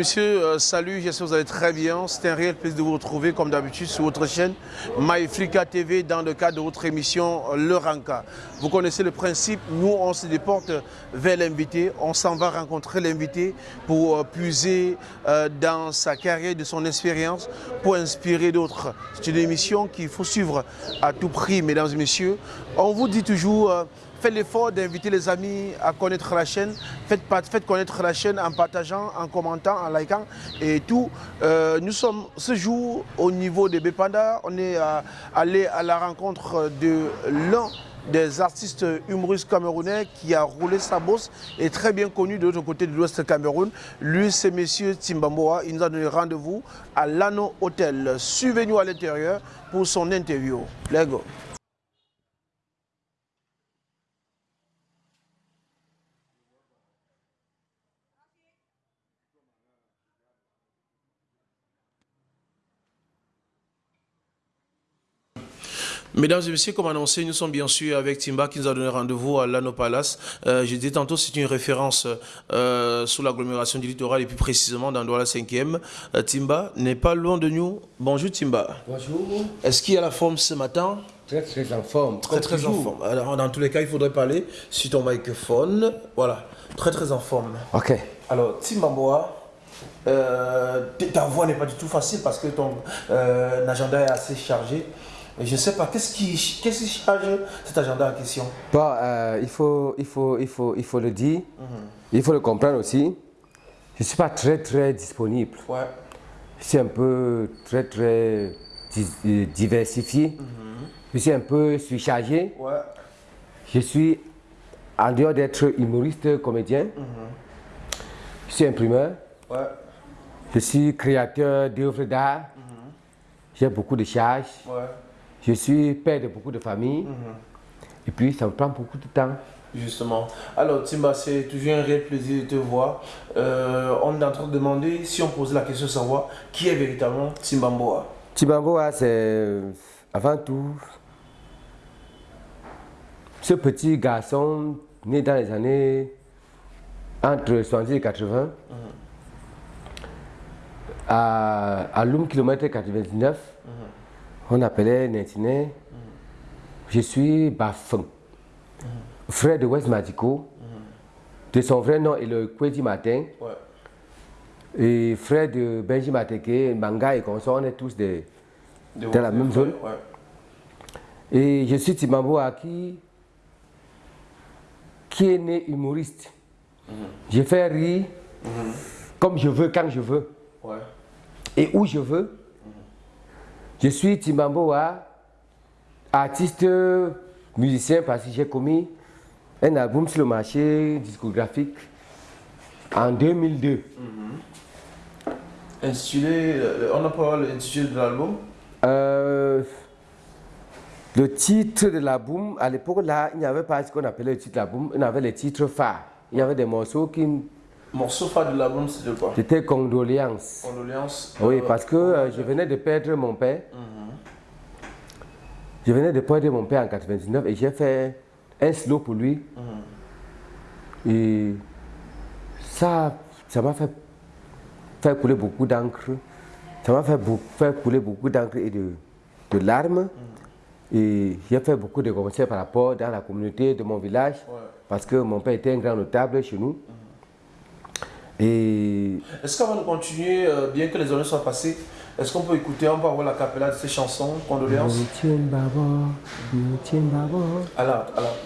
Messieurs, euh, salut, j'espère que vous allez très bien. C'est un réel plaisir de vous retrouver, comme d'habitude, sur votre chaîne MyFrica TV, dans le cadre de votre émission euh, Le Ranka. Vous connaissez le principe, nous, on se déporte vers l'invité, on s'en va rencontrer l'invité pour euh, puiser dans sa carrière, de son expérience, pour inspirer d'autres. C'est une émission qu'il faut suivre à tout prix, mesdames et messieurs. On vous dit toujours Faites l'effort d'inviter les amis à connaître la chaîne. Faites, connaître la chaîne en partageant, en commentant, en likant et tout. Euh, nous sommes ce jour au niveau de Bepanda. On est euh, allé à la rencontre de l'un des artistes humoristes camerounais qui a roulé sa bosse et très bien connu de l'autre côté de l'Ouest Cameroun. Lui, c'est Monsieur Timbamboa. Il nous a donné rendez-vous à l'Ano Hotel. Suivez-nous à l'intérieur pour son interview. Let's go. Mesdames et messieurs, comme annoncé, nous sommes bien sûr avec Timba qui nous a donné rendez-vous à l'Ano Palace. Euh, je disais tantôt, c'est une référence euh, sous l'agglomération du littoral et plus précisément dans Douala 5e. Euh, Timba n'est pas loin de nous. Bonjour Timba. Bonjour. Est-ce qu'il y a la forme ce matin? Très très en forme. Très très en forme. Alors, dans tous les cas, il faudrait parler sur ton microphone. Voilà, très très en forme. Ok. Alors, Timba Moa, ta voix n'est pas du tout facile parce que ton agenda est assez chargé. Je ne sais pas, qu'est-ce qui, qui, charge cet agenda en question? Bon, euh, il, faut, il, faut, il, faut, il faut le dire, mhm. il faut le comprendre aussi. Je ne suis pas très très disponible. Ouais. Je suis un peu très très diversifié. Mhm. Je suis un peu surchargé. Ouais. Je suis, en dehors d'être humoriste, comédien, mhm. je suis imprimeur. Ouais. Je suis créateur d'œuvres d'art. J'ai beaucoup de charges. Je suis père de beaucoup de familles. Mhm. Et puis, ça me prend beaucoup de temps. Justement. Alors, Timba, c'est toujours un réel plaisir de te voir. Euh, on est en train de demander, si on pose la question de savoir, qui est véritablement Timbamboa Timbamboa, c'est avant tout ce petit garçon né dans les années entre 70 et 80 mhm. à, à Loum kilomètre 99 on appelait Nentiné. Je suis Bafeng, frère de West Madico. De son vrai nom est le Kwedi Matin. Et frère de Benji Mateke, Manga et consort, on est tous de, dans la même zone. Et je suis Timambo Aki, qui est né humoriste. Mhm. Je fais rire mhm. comme je veux, quand je veux. Et où je veux. Je suis Timamboa, artiste, musicien, parce que j'ai commis un album sur le marché discographique en 2002. Mm Intitulé, on a pas l'intitulé de l'album? Euh, Le titre de l'album, à l'époque là, il n'y avait pas ce qu'on appelait le titre de l'album, il y avait les titres phares. Il y avait des morceaux qui Morceau phare de l'album, c'était quoi? C'était Condoléances. Condoléances Oui, euh, parce que euh, je venais de perdre mon père. Mhm. Je venais de perdre mon père en 99 et j'ai fait un slow pour lui. Mhm. Et ça, ça m'a fait, fait couler beaucoup d'encre. Ça m'a fait, couler beaucoup d'encre et de, de larmes. Mhm. Et j'ai fait beaucoup de concerts par rapport dans la communauté de mon village. Parce que mon père était un grand notable chez nous. Est-ce qu'avant de continuer, euh, bien que les années soient passées, est-ce qu'on peut écouter, on peut avoir la capella de ces chansons, condoléances? Alors, alors.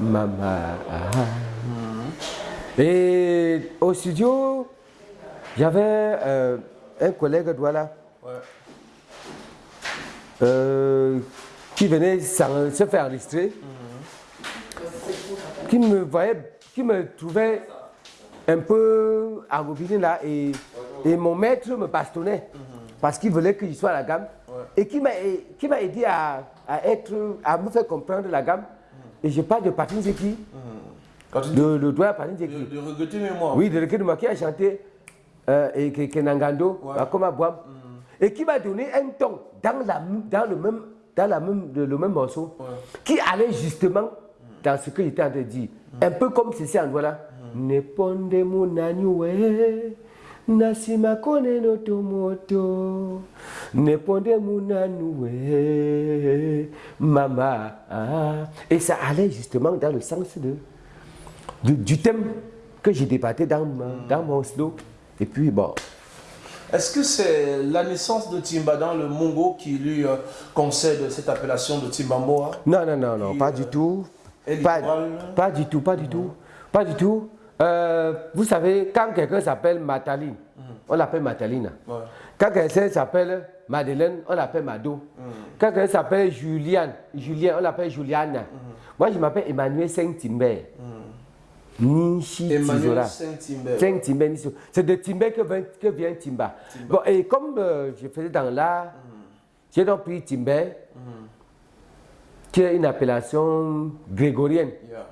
Maman. Et au studio, j'avais euh, un collègue Douala. Ouais. Euh, qui venait se faire enregistrer, qui me voyait, qui me trouvait un peu engobiné là et, et mon maître me bastonnait parce qu'il voulait que je sois à la gamme et qui m'a aidé à, à, être, à me faire comprendre la gamme. Et je parle de Patrick Zeki, de, le doigt Patrick Zeki. De, de regretter mémoire. Oui, de regretter mémoire qui a chanté euh, et Kenangando, ouais. Boam, et qui m'a donné un ton dans, la, dans le même dans la même, le, même morceau, qui allait justement dans ce que j'étais en train de dire. Un peu comme ceci en voilà. Neponde munanyue, nasima tomoto. Neponde mama. Ah. Et ça allait justement dans le sens de, du, du thème que j'ai débatté dans, ma- dans mon slow. Et puis bon, Est-ce que c'est la naissance de Timba dans le Mongo qui lui euh, concède cette appellation de Timbamboa Non, non, non, non, Qui, pas euh, du tout. Pas, du tout, pas du tout. Pas du tout. Euh, vous savez, quand quelqu'un s'appelle Mataline, on l'appelle Mataline. Ouais. Quand quelqu'un s'appelle Madeleine, on l'appelle Mado. Quand quelqu'un s'appelle Juliane, Julien, on l'appelle Juliane. Moi, je m'appelle Emmanuel Saint-Timbert. Nishi Nisso. C'est de Timber que vient, que vient Timba. Bon, et comme euh, je faisais dans l'art, j'ai donc pris Timber, qui est une appellation grégorienne. Yeah.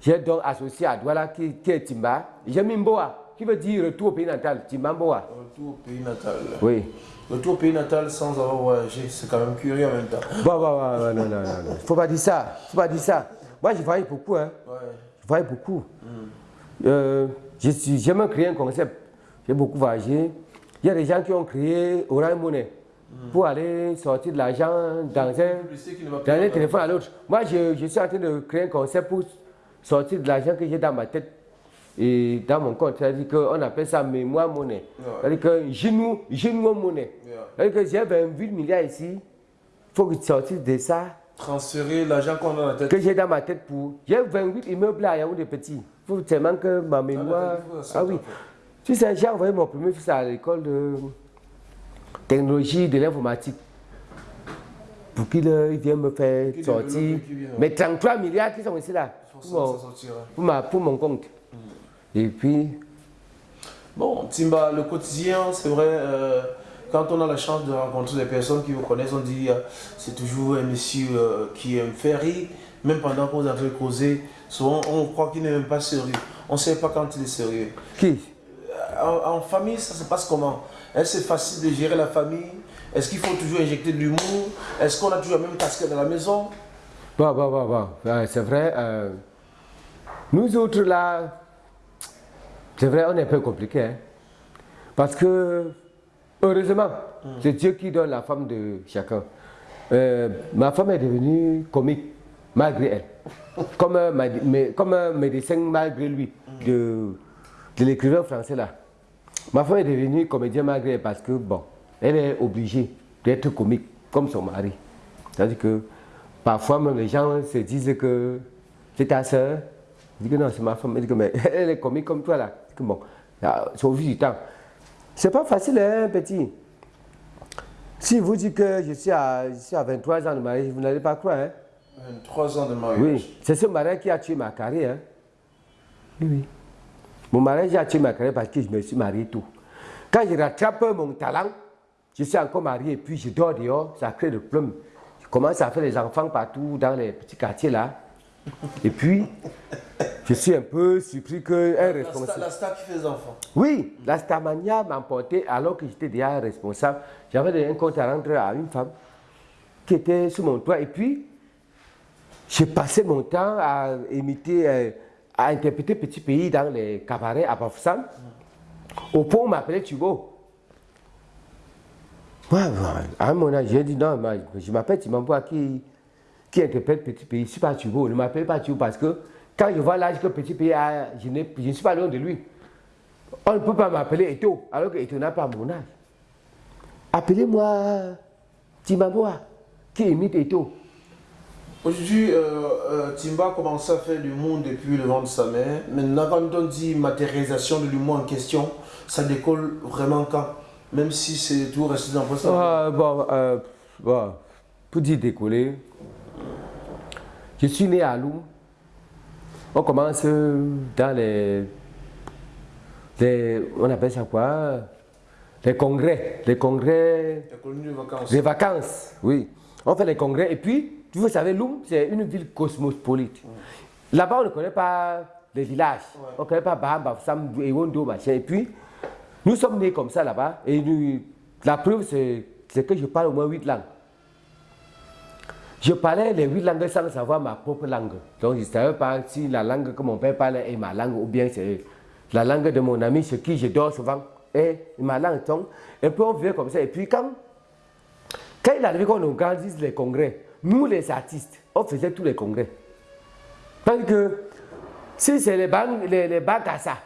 J'ai donc associé à Douala, qui, qui est Timba. J'ai mis Mboa, qui veut dire retour au pays natal, Timba Mboa. Retour au pays natal. Oui. Retour au pays natal sans avoir voyagé, c'est quand même curieux en même temps. Bon, bon, bon, bon, non, non, non, non. Faut pas dire ça. Faut pas dire ça. Moi, je voyage beaucoup, hein. Ouais. Voyage beaucoup. Euh, je suis- J'ai même créé un concept. J'ai beaucoup voyagé. Il y a des gens qui ont créé Orange Money pour aller sortir de l'argent dans un, dans un téléphone à l'autre. Moi, je, je suis en train de créer un concept pour sortir de l'argent que j'ai dans ma tête et dans mon compte. C'est-à-dire qu'on appelle ça mémoire monnaie. Ouais. C'est-à-dire que genou, genou monnaie. Yeah. C'est-à-dire que j'ai 28 milliards ici. Il faut que tu sortisses de ça Transférer l'argent qu'on a dans la tête. que j'ai dans ma tête pour. J'ai 28 immeubles à Yaoundé petit. Il faut tellement que ma mémoire. faut ça, Ah oui. Tu sais, j'ai envoyé mon premier fils à l'école de technologie de l'informatique. Pour qu'il euh, vienne me faire sortir. vienne. Mais 33 milliards qui sont ici là. Pour Pour ma- pour mon compte. Et puis, Bon, Timba, le quotidien, c'est vrai, euh, quand on a la chance de rencontrer des personnes qui vous connaissent, on dit euh, c'est toujours un monsieur euh, qui aime faire rire, même pendant qu'on train de causer, souvent on croit qu'il n'est même pas sérieux. On ne sait pas quand il est sérieux. qui? En, en famille, ça se passe comment? Est-ce que c'est facile de gérer la famille? Est-ce qu'il faut toujours injecter de l'humour? Est-ce qu'on a toujours la même casquette dans la maison? Bon, bon, bon, bon. Euh, c'est vrai. euh, nous autres là, c'est vrai, on est un peu compliqué. hein. Parce que, heureusement, c'est Dieu qui donne la femme de chacun. Euh, ma femme est devenue comique, malgré elle. Comme un, mais- comme un médecin malgré lui, de, de l'écrivain français là. Ma femme est devenue comédienne malgré elle parce que, bon, elle est obligée d'être comique, comme son mari. C'est-à-dire que parfois même les gens se disent que c'est ta soeur. Je dis que non, c'est ma femme. Elle dit que mais elle est comique comme toi là. Je dis que bon, là, au vu du temps. C'est pas facile, hein, petit. Si vous dites que je suis à, je suis à 23 ans de mariage, vous n'allez pas croire, hein. 23 ans de mariage. Oui, c'est ce mariage qui a tué ma carrière. hein. Oui, oui. Mon mariage a tué ma carrière parce que je me suis marié tout. Quand je rattrape mon talent, je suis encore marié et puis je dors dehors, ça crée des problèmes. Je commence à faire des enfants partout dans les petits quartiers là. Et puis, je suis un peu surpris qu'un La star, responsable. la star qui fait des enfants. Oui, la Starmania m'a emporté alors que j'étais déjà responsable. J'avais donné un compte à rendre à une femme qui était sur mon toit. Et puis, j'ai passé mon temps à imiter, euh, à interpréter Petit Pays dans les cabarets à Bafoussam. Au point où on m'appelait. Ouais, ouais, à un moment, j'ai dit non, moi, je m'appelle Timamboa qui, qui interprète Petit Pays? Je ne suis pas Tugo. Ne m'appelez pas Tugo parce que quand je vois l'âge que Petit Pays a, je, n'ai- je ne suis pas loin de lui. On ne peut pas m'appeler Eto, alors que Eto n'a pas mon âge. Appelez-moi Timamboa, qui imite Eto. Aujourd'hui, euh, euh, Timba a commencé à faire l'humour depuis le ventre de sa mère. Maintenant, quand on dit matérialisation de l'humour en question, ça décolle vraiment quand? Même si c'est tout resté dans votre Ah, bon, euh, bon, pour dire décoller, je suis né à Lou. On commence dans les, les- On appelle ça quoi? Les congrès. Les congrès. La colonie de vacances. Les vacances, oui. On fait les congrès. Et puis, vous savez, Loum, c'est une ville cosmopolite. Là-bas, on ne connaît pas les villages. On ne connaît pas Baham, Sam, Ewondo, machin. Et puis, nous sommes nés comme ça là-bas. Et nous- la preuve, c'est que je parle au moins huit langues. Je parlais les huit langues sans savoir ma propre langue. Donc je ne savais pas si la langue que mon père parlait est ma langue ou bien c'est la langue de mon ami chez qui je dors souvent est ma langue. Et puis on vivait comme ça. Et puis quand, quand il arrivait qu'on organise les congrès, nous les artistes, on faisait tous les congrès. Parce que si c'est les banques, les, les Bagassa,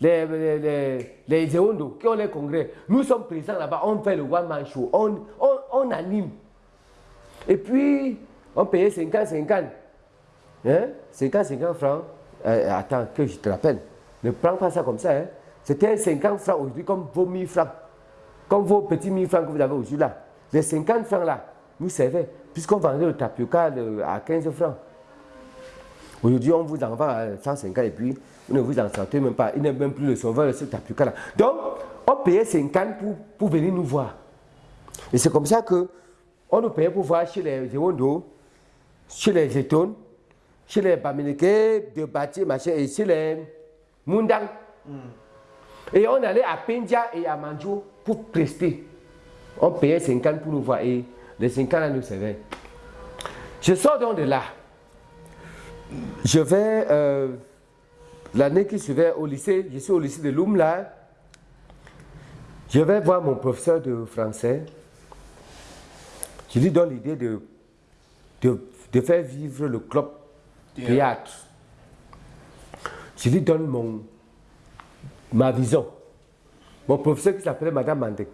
les, les, les, qui ont les congrès, nous sommes présents là-bas, on fait le one man show, on, on, on anime. Et puis, on payait 50, 50. Hein? 50, 50 francs. Euh, attends, que je te rappelle. Ne prends pas ça comme ça. Hein? C'était 50 francs aujourd'hui, comme vos 1000 francs. Comme vos petits 1000 francs que vous avez aujourd'hui là. Les 50 francs là, nous servaient. Puisqu'on vendait le tapioca à 15 francs. Aujourd'hui, on vous en vend à 150 et puis vous ne vous en sentez même pas. Il n'est même plus le sauveur de ce tapioca là. Donc, on payait 50 pour, pour venir nous voir. Et c'est comme ça que on nous payait pour voir chez les Zéwondo, chez les Zétones, chez les Bamileke, de Bati, machin, et chez les Mundang. Mm. Et on allait à Pendia et à Manjo pour prester. On payait 50 pour nous voir et les 50 là nous servaient. Je sors donc de là. Je vais, euh, l'année qui suivait au lycée, je suis au lycée de Loum là. Je vais voir mon professeur de français. Je lui donne l'idée de, de, faire vivre le club théâtre. Je lui donne mon, ma vision. Mon professeur qui s'appelait Madame Mandek.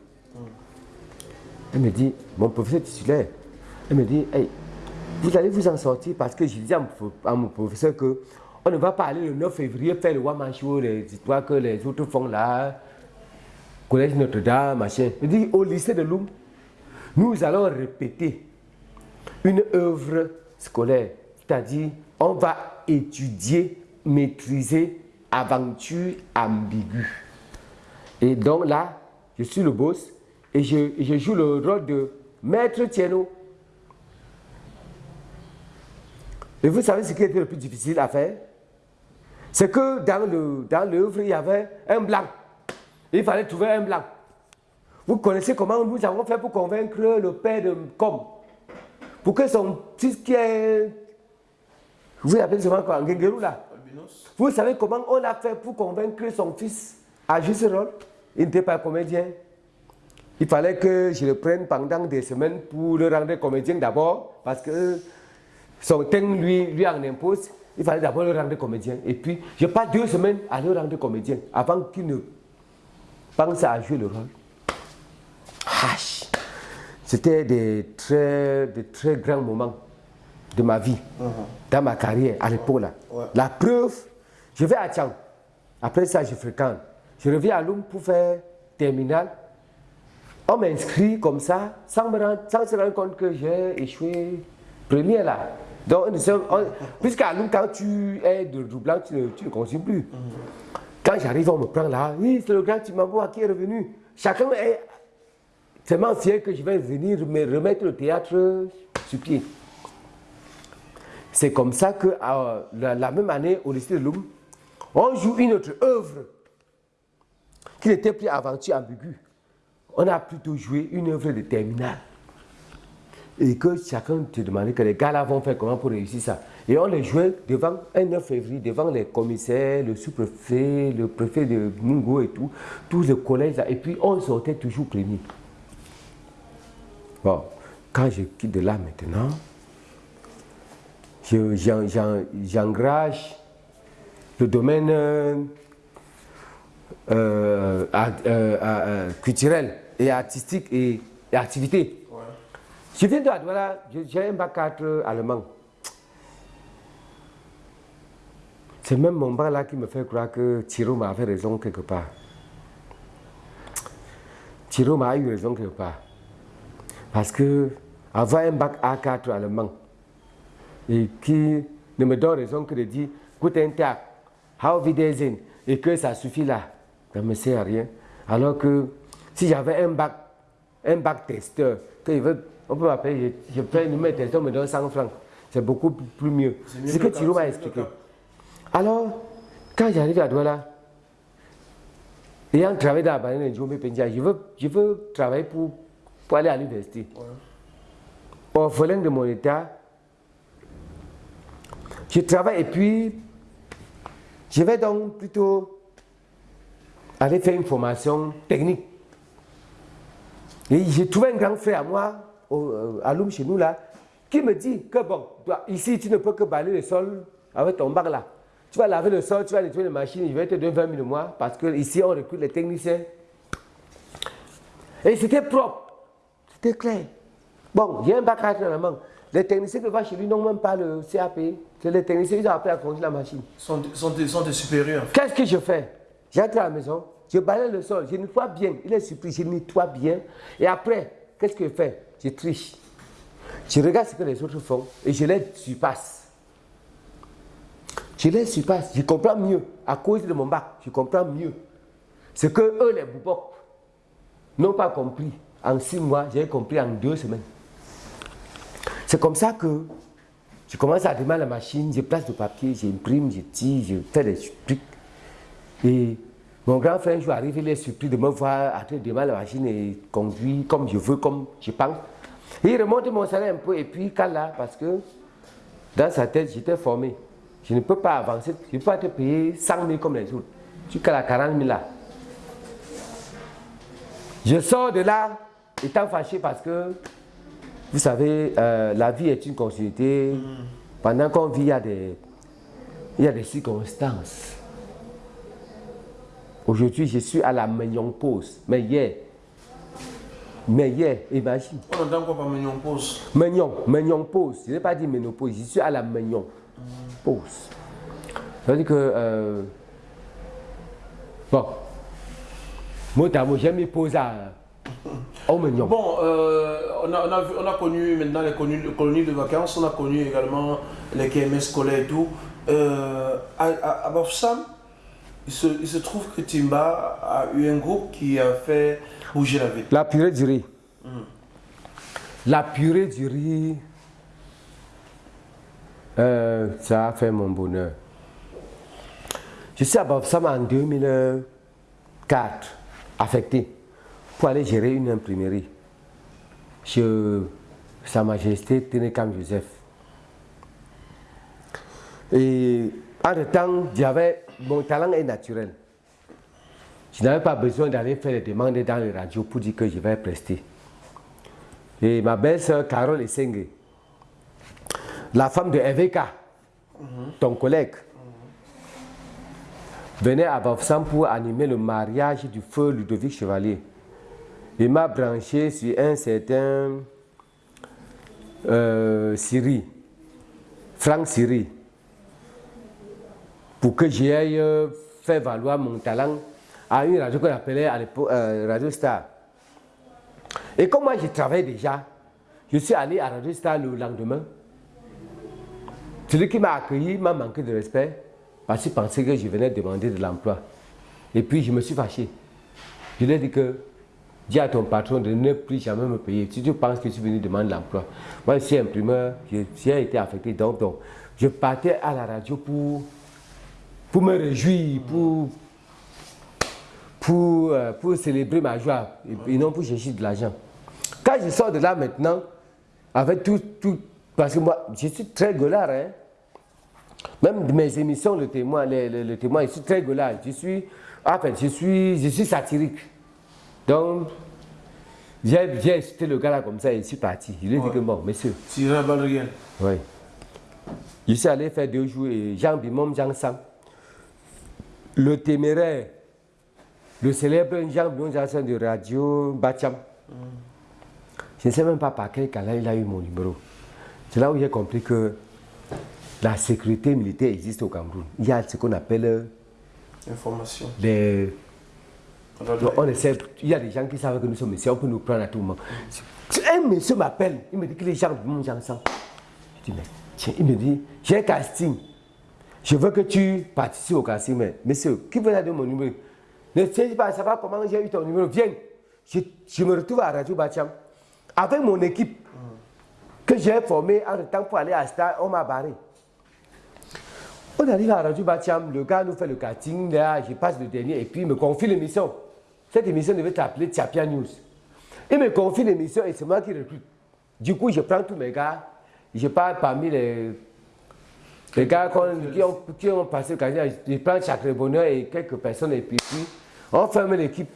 Elle me dit, mon professeur titulaire, elle me dit, hey, vous allez vous en sortir parce que je dis à mon, professeur que on ne va pas aller le 9 février faire le Waman Show, les histoires que les autres font là, Collège Notre-Dame, machin. Il dit, au lycée de Loum, nous allons répéter une œuvre scolaire, c'est-à-dire on va étudier, maîtriser aventure ambiguë. Et donc là, je suis le boss et je, joue le rôle de maître Tieno. Et vous savez ce qui était le plus difficile à faire? C'est que dans l'œuvre, il y avait un blanc. Il fallait trouver un blanc. Vous connaissez comment nous avons fait pour convaincre le père de Com Pour que son fils qui est. Vous appelez souvent quoi là? Vous savez comment on a fait pour convaincre son fils à jouer ce rôle? Il n'était pas comédien. Il fallait que je le prenne pendant des semaines pour le rendre comédien d'abord, parce que son thème lui, lui en impose. Il fallait d'abord le rendre comédien. Et puis, je passe deux semaines à le rendre comédien avant qu'il ne pense à jouer le rôle. C'était des très, des très grands moments de ma vie, uh-huh. dans ma carrière à l'époque là. La preuve, je vais à Tchang. Après ça, je fréquente. Je reviens à Loum pour faire terminal. On m'inscrit comme ça, sans, me rendre, sans se rendre compte que j'ai échoué premier là. Donc, puisqu'à Loum, quand tu es de doublant, tu ne, tu ne continues plus. Uh-huh. Quand j'arrive, on me prend là. Oui, c'est le grand Timambo qui est revenu. Chacun est tellement fier que je vais venir me remettre le théâtre sur pied. C'est comme ça que euh, la, même année, au lycée de Loum, on joue une autre œuvre qui n'était plus aventure ambiguë. On a plutôt joué une œuvre de terminale. Et que chacun te demandait que les gars là vont faire comment pour réussir ça. Et on les jouait devant un 9 février, devant les commissaires, le sous-préfet, le préfet de Mungo et tout, tous les collèges. Et puis on sortait toujours premier. Bon, quand je quitte de là maintenant, j'engage le domaine euh, euh, euh, culturel et artistique et, activité. Je viens de voilà, j'ai un bac 4 allemand. C'est même mon bac là qui me fait croire que Thiro m'a fait raison quelque part. Thiro m'a eu raison quelque part. Parce que avoir un bac A4 allemand et qui ne me donne raison que de dire Guten Tag, How Wiedersehen et que ça suffit là, ça ne me sert à rien. Alors que si j'avais un bac, un bac testeur, que veut, on peut m'appeler, je, je fais une testeur, on me donne 100 francs. C'est beaucoup plus mieux. C'est ce que Thilo m'a expliqué. Alors, quand j'arrive à Douala, ayant travaillé dans la banane de Pendia, je veux, je veux travailler pour pour aller à l'université. orphelin de mon état. Je travaille et puis je vais donc plutôt aller faire une formation technique. Et j'ai trouvé un grand frère à moi, euh, à Loum chez nous là, qui me dit que bon, ici tu ne peux que balayer le sol avec ton bac là. Tu vas laver le sol, tu vas nettoyer les machines, je vais te donner 20 000 mois parce que ici on recrute les techniciens. Et c'était propre, c'était clair. Bon, il y a un bac à la main. Les techniciens qui vont chez lui n'ont même pas le CAP. C'est les techniciens qui ont appris à conduire la machine. Sont, sont, des, sont des supérieurs. Qu'est-ce que je fais? J'entre à la maison, je balaye le sol, je nettoie bien. Il est surpris, je nettoie bien. Et après, qu'est-ce que je fais? Je triche. Je regarde ce que les autres font et je les surpasse. Je les surpasse, je comprends mieux. À cause de mon bac, je comprends mieux. Ce que eux, les boubok, n'ont pas compris. En six mois, j'ai compris en deux semaines. C'est comme ça que je commence à démarrer la machine, je place le papier, j'imprime, je tire, je fais des trucs. Et mon grand frère, je arrive, il est surpris de me voir en train de la machine et conduire comme je veux, comme je pense. Et il remonte mon salaire un peu et puis là, parce que dans sa tête, j'étais formé. Je ne peux pas avancer, je ne peux pas te payer 100 000 comme les autres. Tu qu'à la 40 000 là. Je sors de là étant fâché parce que, vous savez, euh, la vie est une continuité. Pendant qu'on vit, il y, a des, il y a des circonstances. Aujourd'hui, je suis à la pause. Mais hier, mais hier, imagine. On entend quoi par pause Mignon, pause. Je n'ai pas dit ménopause, je suis à la mignon pause. Ça veut dire que. Euh, bon. Moi, j'ai mis pause à. Bon, euh, on, a, on, a on, a, connu maintenant les colonies, de vacances, on a connu également les KMS scolaires et tout. Euh, à, à, Bafsam, il se, il se, trouve que Timba a eu un groupe qui a fait bouger la ville. La purée du riz. Hum. La purée du riz, euh, ça a fait mon bonheur. Je suis à Bafsam en 2004, affecté pour aller gérer une imprimerie chez Sa Majesté Ténécam Joseph. Et en temps, j'avais mon talent est naturel. Je n'avais pas besoin d'aller faire des demandes dans les radios pour dire que je vais prester. Et ma belle-sœur Carole Essenge, la femme de Eveka, ton collègue, venait à Bafsam pour animer le mariage du feu Ludovic Chevalier. Il m'a branché sur un certain euh, Syrie, Franck Syrie, pour que j'aille euh, faire valoir mon talent à une radio qu'on appelait à l'époque euh, Radio Star. Et comme moi je travaillais déjà, je suis allé à Radio Star le lendemain. Celui qui m'a accueilli m'a manqué de respect parce qu'il pensait que je venais demander de l'emploi. Et puis je me suis fâché. Je lui ai dit que dis à ton patron de ne plus jamais me payer. Si tu penses que suis venu demander l'emploi. Moi, je suis imprimeur, j'ai été affecté. Donc, donc, je partais à la radio pour, pour me réjouir, pour, pour, euh, pour célébrer ma joie et, non pour chercher de l'argent. Quand je sors de là maintenant, avec tout, tout parce que moi, je suis très golard, hein. Même mes émissions, le témoin, témoin, je suis très golard. Je suis, en fait, je suis, je suis satirique. Donc, j'ai incité le gars là comme ça et je suis parti. Je lui ai dit que bon, monsieur. Tirer à balle Oui. Je suis allé faire deux jours et Jean Bimom, Jean Sam. Le téméraire, le célèbre Jean Bimom, Jean Sam de radio Bacham. Mm. Je ne sais même pas par quel canal il a eu mon numéro. C'est là où j'ai compris que la sécurité militaire existe au Cameroun. Il y a ce qu'on appelle. Information. On essaie, il y a des gens qui savent que nous sommes ici, on peut nous prendre à tout moment. Un monsieur m'appelle, il me dit que les gens mon gens Je dis, mais tiens, il me dit, j'ai un casting. Je veux que tu participes au casting, mais monsieur, qui veut donner mon numéro? Ne sais pas savoir comment j'ai eu ton numéro? Viens, je, je, me retrouve à Radio Bacham avec mon équipe que j'ai formée en temps pour aller à Star, on m'a barré. On arrive à Radio Bacham, le gars nous fait le casting, là, je passe le dernier et puis il me confie l'émission. Cette émission devait s'appeler Tiapia News. Il me confie l'émission et c'est moi qui recrute. Du coup, je prends tous mes gars, je pars parmi les, les gars qui, ont, qui ont passé le candidat, je prends chaque bonheur et quelques personnes et puis, on ferme l'équipe.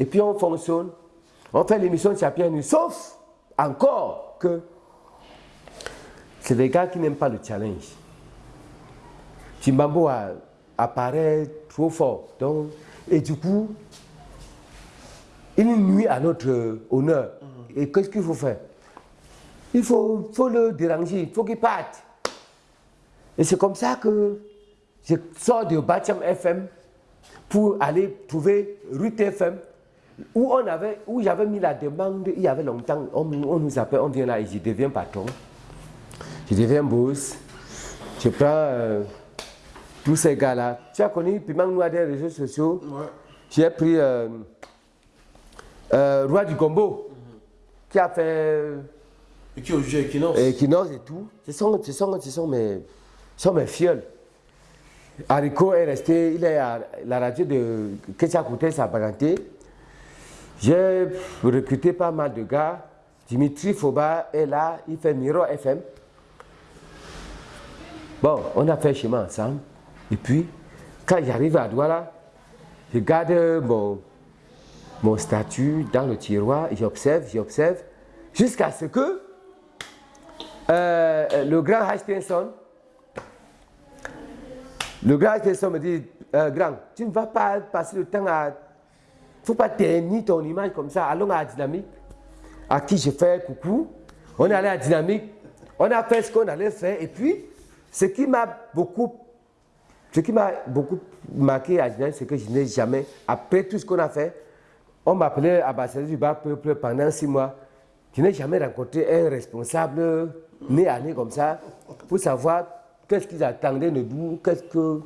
Et puis on fonctionne. On fait l'émission de Champion sauf encore que c'est des gars qui n'aiment pas le challenge. Timbambo apparaît trop fort. Donc, et du coup, il nuit à notre honneur. Et qu'est-ce qu'il faut faire? Il faut, faut le déranger, il faut qu'il parte. Et c'est comme ça que je sors de Bacham FM pour aller trouver Rut FM où on avait, où j'avais mis la demande il y avait longtemps. On, nous appelle, on vient là et je deviens patron. Je deviens boss. Je prends euh, tous ces gars-là. Tu as connu Piment Noir des réseaux sociaux? J'ai pris euh, euh, Roi du Combo, qui a fait. Et qui a joué Equinox. Equinox et tout. Ce sont, ce sont, ce sont mes, ce sont mes fioles. Haricot est resté, il est à la radio de Kouté, sa parenté. J'ai recruté pas mal de gars. Dimitri Foba est là, il fait Miro FM. Bon, on a fait chemin ensemble. Et puis, quand j'arrive à Douala, je garde mon statut dans le tiroir, j'observe, j'observe, jusqu'à ce que euh, le grand Hutchinson, le grand me dit, euh, grand, tu ne vas pas passer le temps à... Il ne faut pas tenir ton image comme ça, allons à la dynamique, à qui je fais coucou. On est allé à la dynamique, on a fait ce qu'on allait faire, et puis, ce qui m'a beaucoup ce qui m'a beaucoup marqué à Dynamique, c'est que je n'ai jamais, après tout ce qu'on a fait, on m'appelait ambassadeur du bas peuple pendant six mois. Je n'ai jamais rencontré un responsable né à né comme ça pour savoir qu'est-ce qu'ils attendaient de nous, qu'est-ce que.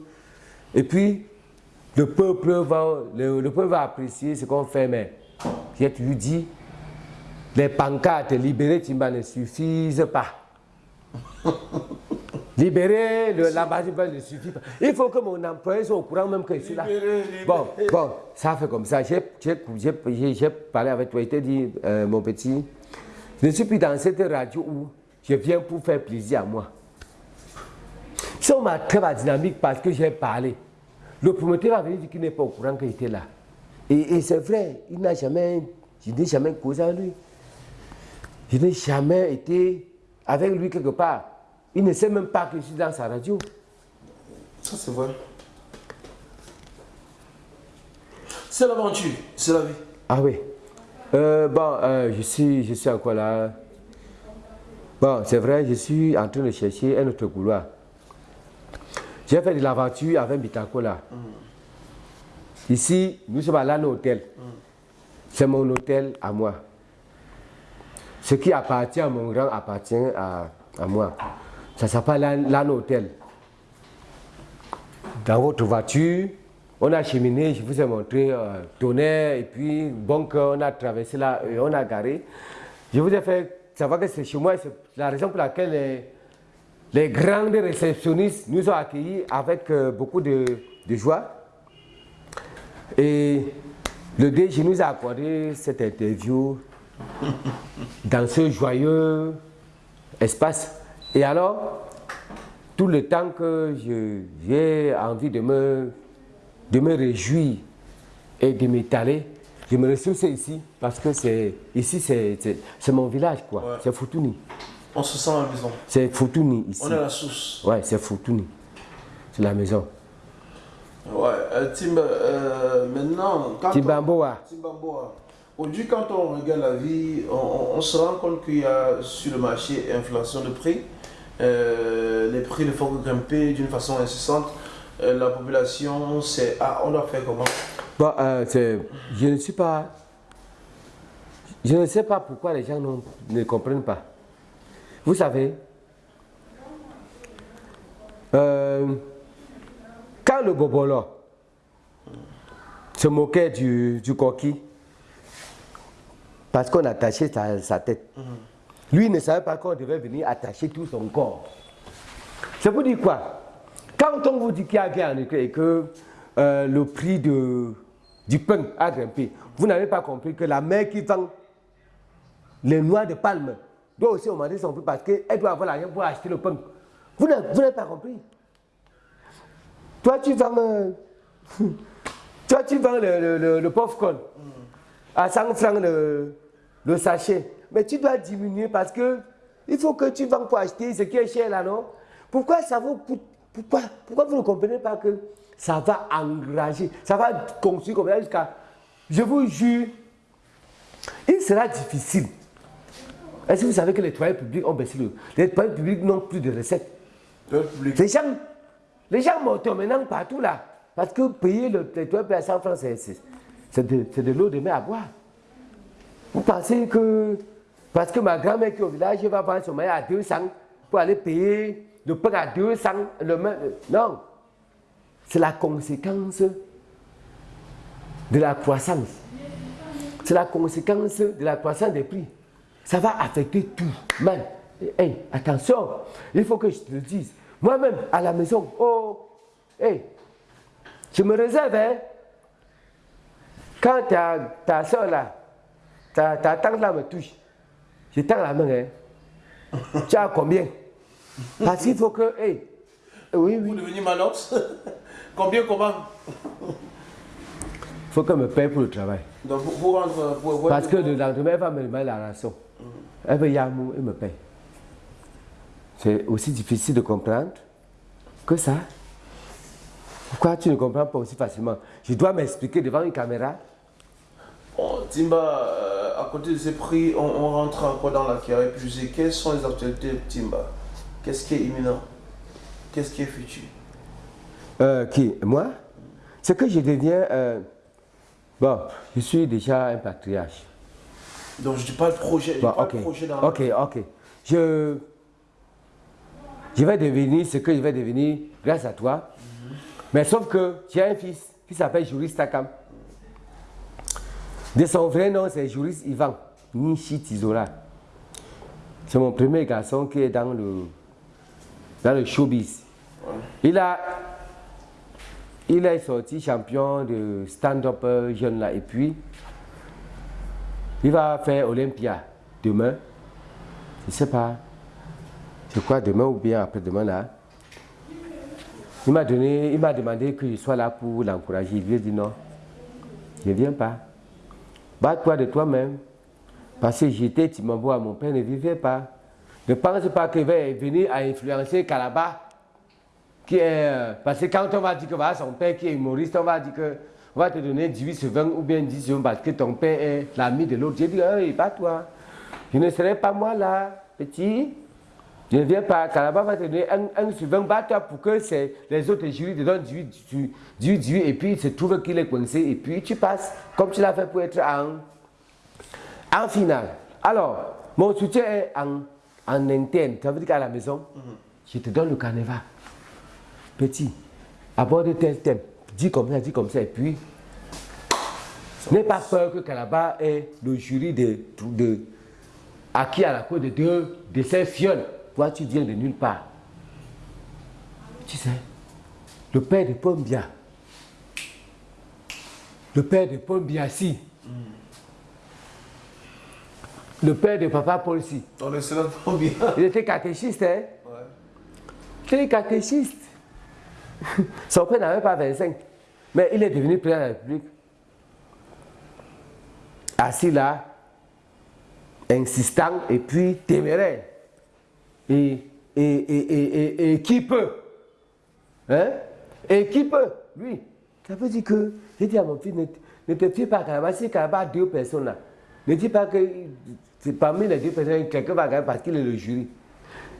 Et puis, le peuple va, le, peuple va apprécier ce qu'on fait, mais j'ai toujours dit, les pancartes libérées Timba ne suffisent pas. Libérer l'ambassadeur ne suffit pas. Il faut que mon employé soit au courant même que je suis là. Bon, bon, ça fait comme ça. J'ai parlé avec toi, il t'a dit, euh, mon petit, je ne suis plus dans cette radio où je viens pour faire plaisir à moi. Si on m'a très dynamique parce que j'ai parlé, le promoteur va venir dire qu'il n'est pas au courant qu'il était là. Et, et c'est vrai, il n'a jamais, je n'ai jamais causé à lui. Je n'ai jamais été avec lui quelque part. Il ne sait même pas que je suis dans sa radio. Ça, c'est vrai. C'est l'aventure, c'est la vie. Ah oui. Euh, bon, euh, je, suis, je suis encore là. Bon, c'est vrai, je suis en train de chercher un autre couloir. J'ai fait de l'aventure avec Bitakola. Mm. Ici, nous sommes à l'An Hôtel. Mm. C'est mon hôtel à moi. Ce qui appartient à mon grand appartient à, à moi. Ça s'appelle l'an hôtel. Dans votre voiture, on a cheminé, je vous ai montré euh, tonnerre, et puis bon, on a traversé là, et on a garé. Je vous ai fait savoir que c'est chez moi, c'est la raison pour laquelle les, les grandes réceptionnistes nous ont accueillis avec euh, beaucoup de, de, joie. Et le DG nous a accordé cette interview dans ce joyeux espace. Et alors, tout le temps que j'ai envie de me, de me réjouir et de m'étaler, je me ressource ici parce que c'est ici c'est mon village quoi. C'est Foutouni. On se sent à la maison. C'est Foutouni ici. On est à la source. Ouais, c'est Foutouni. C'est la maison. Ouais, euh, Timba, euh, maintenant. Timbamboa. Timbamboa. Aujourd'hui, quand on regarde la vie, on, se rend compte qu'il y a sur le marché inflation de prix. Euh, les prix ne font que grimper d'une façon incessante. Euh, la population, c'est ah, on doit faire comment? Bon, euh, Je ne suis pas. Je ne sais pas pourquoi les gens ne comprennent pas. Vous savez, quand le Bobolo se moquait du, du coquille, parce qu'on attachait sa, sa tête. Mhm. Lui ne savait pas qu'on devait venir attacher tout son corps. Ça vous dire quoi? Quand on vous dit qu'il y a guerre en Ukraine et que euh, le prix de, du pain a grimpé, vous n'avez pas compris que la mère qui vend les noix de palme doit aussi augmenter son prix parce qu'elle doit avoir l'argent pour acheter le pain. Vous n'avez pas compris. Toi, tu vends, euh, toi, tu vends le, le, le, popcorn à 100 francs le, le sachet. Mais tu dois diminuer parce que il faut que tu vends pour acheter ce qui est cher là, non? Pourquoi ça vaut pourquoi, pourquoi vous ne comprenez pas que ça va engager, ça va construire comme ça jusqu'à. Je vous jure, il sera difficile. Est-ce que vous savez que les toilettes publics ont baissé le. Les toilettes publics n'ont plus de recettes? Les gens, les gens montent maintenant partout là. Parce que payer le, les toilettes à 100 francs, c'est de, de l'eau de mer à boire. Vous pensez que. Parce que ma grand-mère qui est au village va vendre son maillot à 200 pour aller payer le pain à 200. Le, non. C'est la conséquence de la croissance. C'est la conséquence de la croissance des prix. Ça va affecter tout. Man, hey, attention, il faut que je te le dise. Moi-même, à la maison, oh, hey, je me réserve, hein. Quand ta, ta soeur là, ta, ta tante là me touche, je tends la main, hein. tu as combien? Parce qu'il faut que, hey, oui, oui. Vous devenez manox Combien, comment? Il faut qu'elle me paye pour le travail. Donc, pour, rendre, pour, Parce que le lendemain, elle va me demander la rançon. Elle veut Yamou, elle me paye. C'est aussi difficile de comprendre que ça. Pourquoi tu ne comprends pas aussi facilement? Je dois m'expliquer devant une caméra. Timba, euh, à côté de ces prix, on, on rentre encore dans la carrière. Puis je sais quelles sont les actualités Timba? Qu'est-ce qui est imminent? Qu'est-ce qui est futur? Euh, Qui? Moi? C'est que je deviens. Euh, bon, je suis déjà un patriarche. Donc je dis pas le projet, Bon, pas ok, le projet dans ok, ok. Je, je vais devenir ce que je vais devenir grâce à toi. Mais sauf que j'ai un fils qui s'appelle Juris Takam. De son vrai nom, c'est Juris Ivan Nishi Tizola. C'est mon premier garçon qui est dans le, dans le showbiz. Il a, il est sorti champion de stand-up euh, jeune là. Et puis, il va faire Olympia demain. Je ne sais pas. Je crois demain ou bien après-demain là. Il m'a donné, il m'a demandé que je sois là pour l'encourager. Il lui a dit non. Je ne viens pas. Bats-toi de toi-même. Parce que j'étais Timambo à mon père, ne vivait pas. Ne pense pas qu'il va venir à influencer Kalaba. Qui est, euh, parce que quand on va dire que son père qui est humoriste, on va dire que on va te donner 18 sur 20 ou bien 10 sur 20 parce que ton père est l'ami de l'autre. J'ai dit, hey, pas toi. Je ne serai pas moi là, petit. Je ne viens pas. Kalaba va te donner 1, sur 20. Bats-toi pour que les autres jurys te donnent 18, 18, 18 et puis il se trouve qu'il est coincé et puis tu passes comme tu l'as fait pour être en, en finale. Alors, mon soutien est en, en interne. Ça veut dire qu'à la maison, je te donne le carnaval. Petit, aborde tel thème. Dis comme ça, dis comme ça. Et puis, n'aie pas peur que Kalaba ait le jury de, de, acquis à la cause de deux de ces fioles. Toi, tu viens de nulle part. Tu sais, le père de Pombia, le père de Pombia, si, le père de papa Paul, si. On. Il était catéchiste, hein? Ouais. Il était catéchiste. Son père n'avait pas 25. Mais il est devenu président de la République. Assis là, insistant et puis téméraire. Et, et, et, et, qui peut? Hein? Et qui peut? Lui. Ça veut dire que, j'ai dit à mon fils, ne, ne te fie pas Kalaba a deux personnes là, ne dis pas que c'est parmi les deux personnes, quelqu'un va gagner parce qu'il est le jury.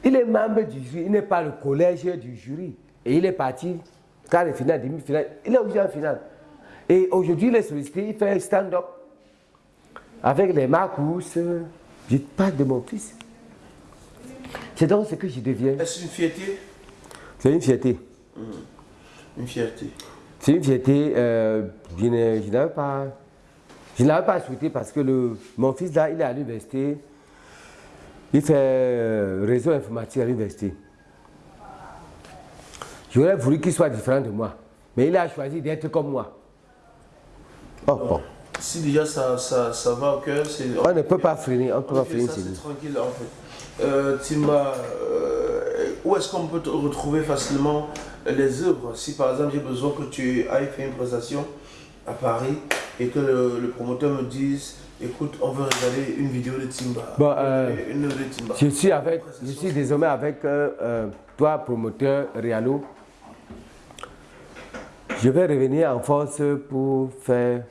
Il est membre du jury, il n'est pas le collège du jury. Et il est parti, quart de finale, demi-finale, il est aujourd'hui en finale. Et aujourd'hui, il est sollicité, il fait un stand-up avec les Marcus. Je parle de mon fils. C'est donc ce que je deviens. Est-ce une fierté C'est une fierté. Une fierté. C'est une fierté. Euh, je n'avais pas, je pas souhaité parce que le, mon fils là, il est à l'université. Il fait euh, réseau informatique à l'université. J'aurais voulu qu'il soit différent de moi. Mais il a choisi d'être comme moi. Oh, bon. si déjà ça, ça, ça va au cœur, c'est. On ne peut pas freiner, on ne peut pas freiner. C'est tranquille en fait. Euh, Timba, euh, où est-ce qu'on peut te retrouver facilement les œuvres? Si par exemple j'ai besoin que tu ailles faire une prestation à Paris et que le, promoteur me dise écoute, on veut regarder une vidéo de Timba. Bon, euh, une, de Timba. Je suis, avec, je suis désormais avec toi, promoteur Rialo. Je vais revenir en force pour faire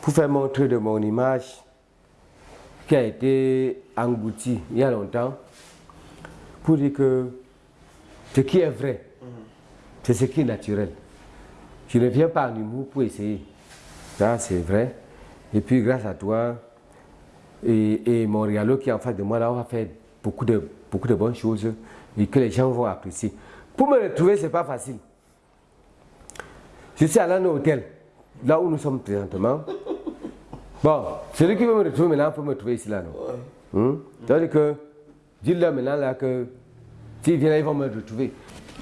pour faire montrer de mon image qui a été engloutie il y a longtemps, pour dire que ce qui est vrai, c'est ce qui est naturel. Je ne viens pas en humour pour essayer. Ça, c'est vrai. Et puis, grâce à toi et, mon réalo qui est en face de moi, là, on va faire beaucoup de, beaucoup de bonnes choses et que les gens vont apprécier. Pour me retrouver, ce n'est pas facile. Je suis à un hôtel, là où nous sommes présentement. Bon, celui qui veut me retrouver maintenant peut me trouver ici là, non? Ouais. C'est-à-dire que, dis-leur maintenant là que s'ils viennent là, ils vont me retrouver.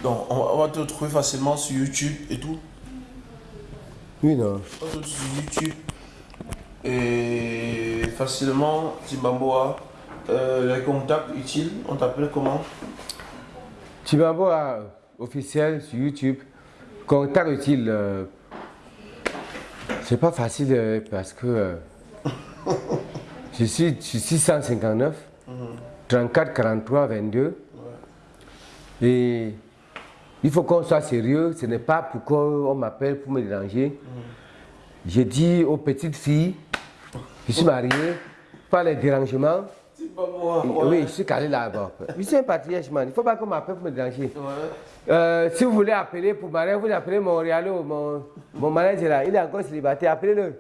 Donc, on va te retrouver facilement sur YouTube et tout Oui, non. On va te retrouver sur YouTube et facilement, Timbamboa, euh, les contacts utiles, on t'appelle comment? Timbamboa officiel sur YouTube, contact utile. Euh, c'est pas facile euh, parce que euh, je, suis, 659, 34, 43, 22. Et il faut qu'on soit sérieux. Ce n'est pas pour qu'on m'appelle pour me déranger. J'ai dit aux petites filles, je suis marié, pas les dérangements. Oui, je suis calé là-bas. Je suis un patriarche, man. Il ne faut pas qu'on m'appelle pour me déranger. Euh, si vous voulez appeler pour marier, vous appelez mon Rialo, mon, mon manager là. Il est encore célibataire, appelez-le.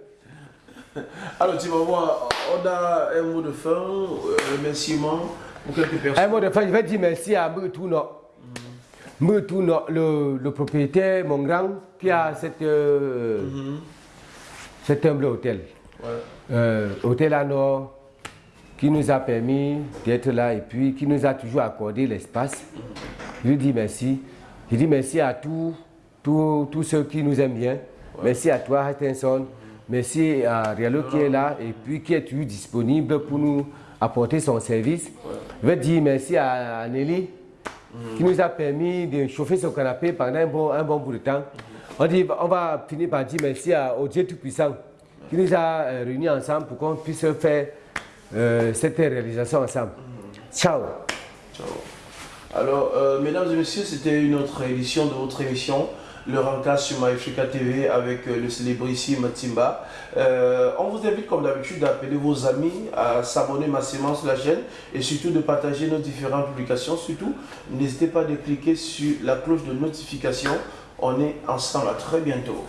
Alors, tu vas voir, on a un mot de fin, un remerciement pour quelques personnes. Un mot de fin, je vais dire merci à Mouetouno. Mm le, le, propriétaire, mon grand, qui a cette, euh, mm-hmm. cet humble hôtel. Euh, hôtel à Nord, qui nous a permis d'être là et puis qui nous a toujours accordé l'espace. Je lui dis merci. Je dis merci à tous, tous, ceux qui nous aiment bien. Merci à toi, Hattinson. Merci à Rialo qui est là et puis qui est toujours disponible pour nous apporter son service. Je veux dire merci à Nelly qui nous a permis de chauffer son canapé pendant un bon, un bon bout de temps. On, dit, on va finir par dire merci à, au Dieu Tout-Puissant qui nous a euh, réunis ensemble pour qu'on puisse faire euh, cette réalisation ensemble. Ciao. Ciao. Alors, euh, mesdames et messieurs, c'était une autre édition de votre émission, le Ranka sur MyAfrica TV avec euh, le célébrissime Matimba. Euh, on vous invite comme d'habitude d'appeler vos amis à s'abonner massivement sur la chaîne et surtout de partager nos différentes publications. Surtout, n'hésitez pas à cliquer sur la cloche de notification. On est ensemble. À très bientôt.